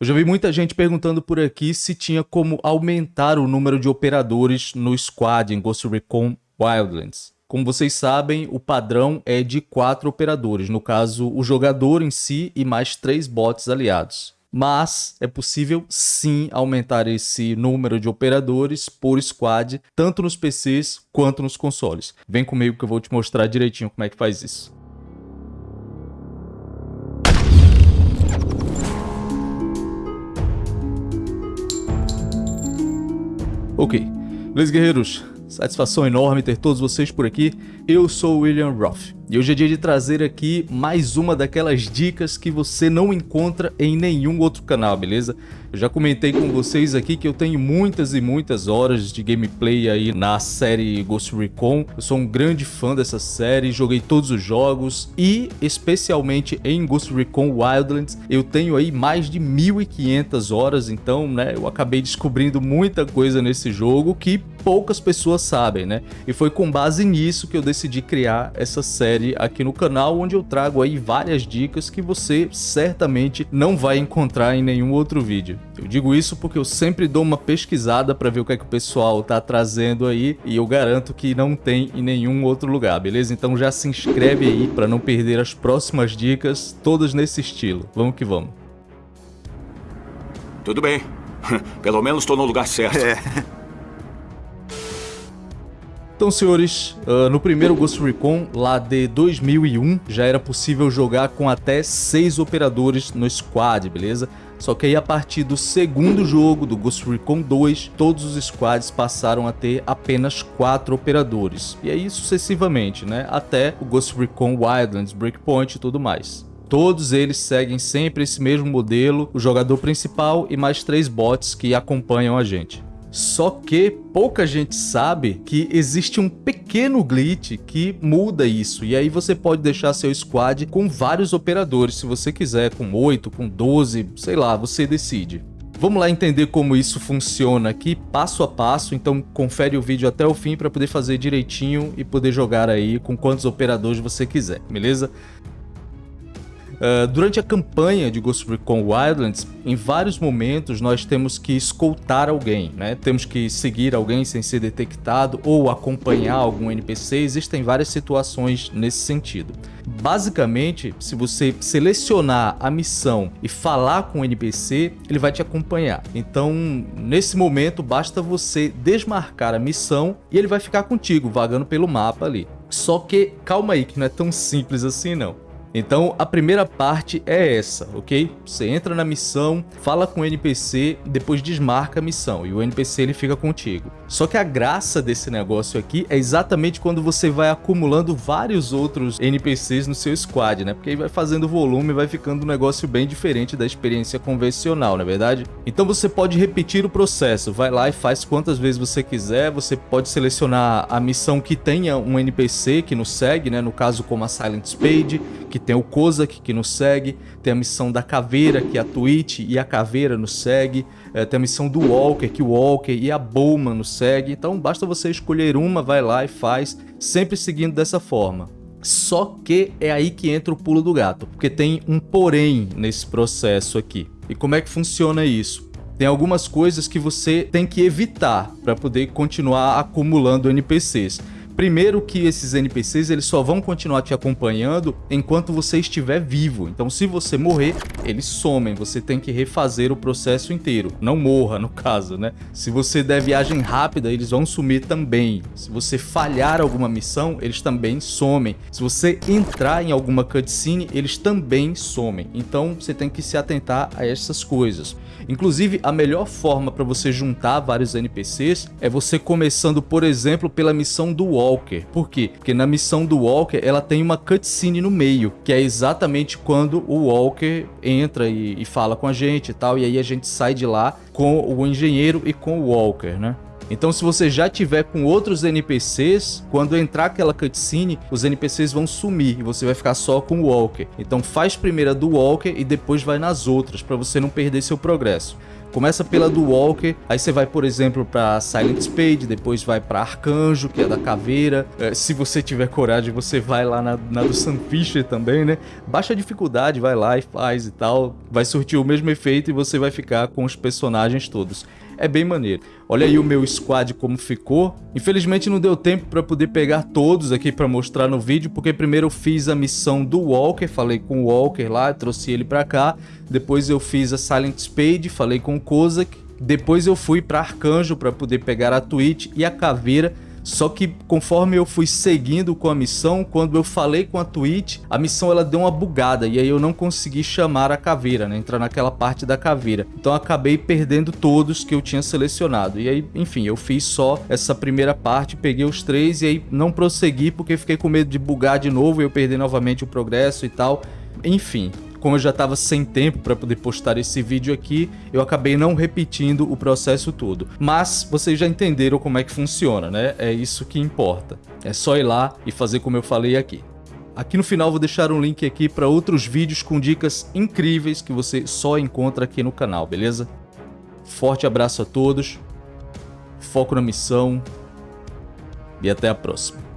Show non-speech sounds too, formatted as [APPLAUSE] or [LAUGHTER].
Eu já vi muita gente perguntando por aqui se tinha como aumentar o número de operadores no squad em Ghost Recon Wildlands. Como vocês sabem, o padrão é de quatro operadores, no caso o jogador em si e mais três bots aliados. Mas é possível sim aumentar esse número de operadores por squad, tanto nos PCs quanto nos consoles. Vem comigo que eu vou te mostrar direitinho como é que faz isso. Ok, beleza guerreiros? Satisfação enorme ter todos vocês por aqui. Eu sou o William Roth e hoje é dia de trazer aqui mais uma daquelas dicas que você não encontra em nenhum outro canal, beleza? Eu já comentei com vocês aqui que eu tenho muitas e muitas horas de gameplay aí na série Ghost Recon. Eu sou um grande fã dessa série, joguei todos os jogos e especialmente em Ghost Recon Wildlands eu tenho aí mais de 1500 horas, então né, eu acabei descobrindo muita coisa nesse jogo que poucas pessoas sabem, né? E foi com base nisso que eu decidi criar essa série aqui no canal, onde eu trago aí várias dicas que você certamente não vai encontrar em nenhum outro vídeo. Eu digo isso porque eu sempre dou uma pesquisada para ver o que é que o pessoal tá trazendo aí e eu garanto que não tem em nenhum outro lugar, beleza? Então já se inscreve aí para não perder as próximas dicas, todas nesse estilo. Vamos que vamos. Tudo bem. [LAUGHS] Pelo menos estou no lugar certo. É. Então, senhores, uh, no primeiro Ghost Recon, lá de 2001, já era possível jogar com até seis operadores no squad, beleza? Só que aí a partir do segundo jogo, do Ghost Recon 2, todos os squads passaram a ter apenas quatro operadores. E aí sucessivamente, né? Até o Ghost Recon Wildlands, Breakpoint e tudo mais. Todos eles seguem sempre esse mesmo modelo, o jogador principal e mais três bots que acompanham a gente. Só que pouca gente sabe que existe um pequeno glitch que muda isso. E aí você pode deixar seu squad com vários operadores, se você quiser, com 8, com 12, sei lá, você decide. Vamos lá entender como isso funciona aqui, passo a passo, então confere o vídeo até o fim para poder fazer direitinho e poder jogar aí com quantos operadores você quiser, beleza? Uh, durante a campanha de Ghost Recon Wildlands, em vários momentos nós temos que escoltar alguém, né? Temos que seguir alguém sem ser detectado ou acompanhar algum NPC, existem várias situações nesse sentido. Basicamente, se você selecionar a missão e falar com o NPC, ele vai te acompanhar. Então, nesse momento, basta você desmarcar a missão e ele vai ficar contigo, vagando pelo mapa ali. Só que, calma aí, que não é tão simples assim não. Então a primeira parte é essa, ok? Você entra na missão, fala com o NPC, depois desmarca a missão e o NPC ele fica contigo. Só que a graça desse negócio aqui é exatamente quando você vai acumulando vários outros NPCs no seu squad, né? Porque aí vai fazendo volume, vai ficando um negócio bem diferente da experiência convencional, não é verdade? Então você pode repetir o processo, vai lá e faz quantas vezes você quiser, você pode selecionar a missão que tenha um NPC que nos segue, né? No caso como a Silent Spade, que tem o Kozak que nos segue, tem a missão da Caveira, que é a Twitch e a Caveira nos segue, é, tem a missão do Walker, que o Walker e a Bowman nos segue, então basta você escolher uma, vai lá e faz, sempre seguindo dessa forma. Só que é aí que entra o pulo do gato, porque tem um porém nesse processo aqui. E como é que funciona isso? Tem algumas coisas que você tem que evitar para poder continuar acumulando NPCs. Primeiro que esses NPCs eles só vão continuar te acompanhando enquanto você estiver vivo. Então se você morrer, eles somem. Você tem que refazer o processo inteiro. Não morra, no caso, né? Se você der viagem rápida, eles vão sumir também. Se você falhar alguma missão, eles também somem. Se você entrar em alguma cutscene, eles também somem. Então você tem que se atentar a essas coisas. Inclusive, a melhor forma para você juntar vários NPCs é você começando, por exemplo, pela missão do Wall Walker. Por quê? Porque na missão do Walker ela tem uma cutscene no meio, que é exatamente quando o Walker entra e, e fala com a gente e tal, e aí a gente sai de lá com o engenheiro e com o Walker, né? Então se você já tiver com outros NPCs, quando entrar aquela cutscene, os NPCs vão sumir e você vai ficar só com o Walker. Então faz primeiro a do Walker e depois vai nas outras, para você não perder seu progresso. Começa pela do Walker, aí você vai, por exemplo, pra Silent Spade, depois vai pra Arcanjo, que é da caveira. É, se você tiver coragem, você vai lá na, na do Sunfisher também, né? Baixa a dificuldade, vai lá e faz e tal. Vai surtir o mesmo efeito e você vai ficar com os personagens todos é bem maneiro. Olha aí o meu squad como ficou. Infelizmente não deu tempo para poder pegar todos aqui para mostrar no vídeo, porque primeiro eu fiz a missão do Walker, falei com o Walker lá, trouxe ele para cá. Depois eu fiz a Silent Spade, falei com o Kozak. Depois eu fui para Arcanjo para poder pegar a Twitch e a Caveira só que conforme eu fui seguindo com a missão, quando eu falei com a Twitch, a missão ela deu uma bugada e aí eu não consegui chamar a caveira, né? Entrar naquela parte da caveira. Então acabei perdendo todos que eu tinha selecionado. E aí, enfim, eu fiz só essa primeira parte, peguei os três e aí não prossegui porque fiquei com medo de bugar de novo e eu perder novamente o progresso e tal. Enfim, como eu já estava sem tempo para poder postar esse vídeo aqui, eu acabei não repetindo o processo todo. Mas vocês já entenderam como é que funciona, né? É isso que importa. É só ir lá e fazer como eu falei aqui. Aqui no final vou deixar um link aqui para outros vídeos com dicas incríveis que você só encontra aqui no canal, beleza? Forte abraço a todos, foco na missão e até a próxima.